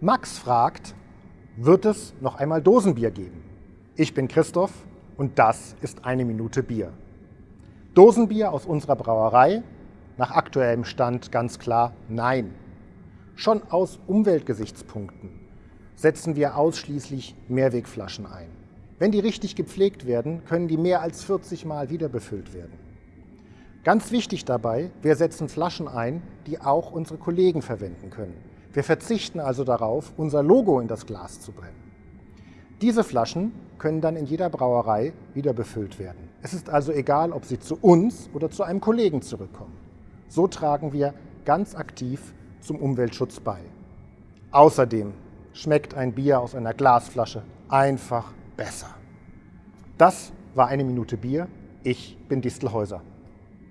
Max fragt, wird es noch einmal Dosenbier geben? Ich bin Christoph und das ist eine Minute Bier. Dosenbier aus unserer Brauerei? Nach aktuellem Stand ganz klar nein. Schon aus Umweltgesichtspunkten setzen wir ausschließlich Mehrwegflaschen ein. Wenn die richtig gepflegt werden, können die mehr als 40 Mal wieder befüllt werden. Ganz wichtig dabei, wir setzen Flaschen ein, die auch unsere Kollegen verwenden können. Wir verzichten also darauf, unser Logo in das Glas zu brennen. Diese Flaschen können dann in jeder Brauerei wieder befüllt werden. Es ist also egal, ob sie zu uns oder zu einem Kollegen zurückkommen. So tragen wir ganz aktiv zum Umweltschutz bei. Außerdem schmeckt ein Bier aus einer Glasflasche einfach besser. Das war eine Minute Bier. Ich bin Distelhäuser.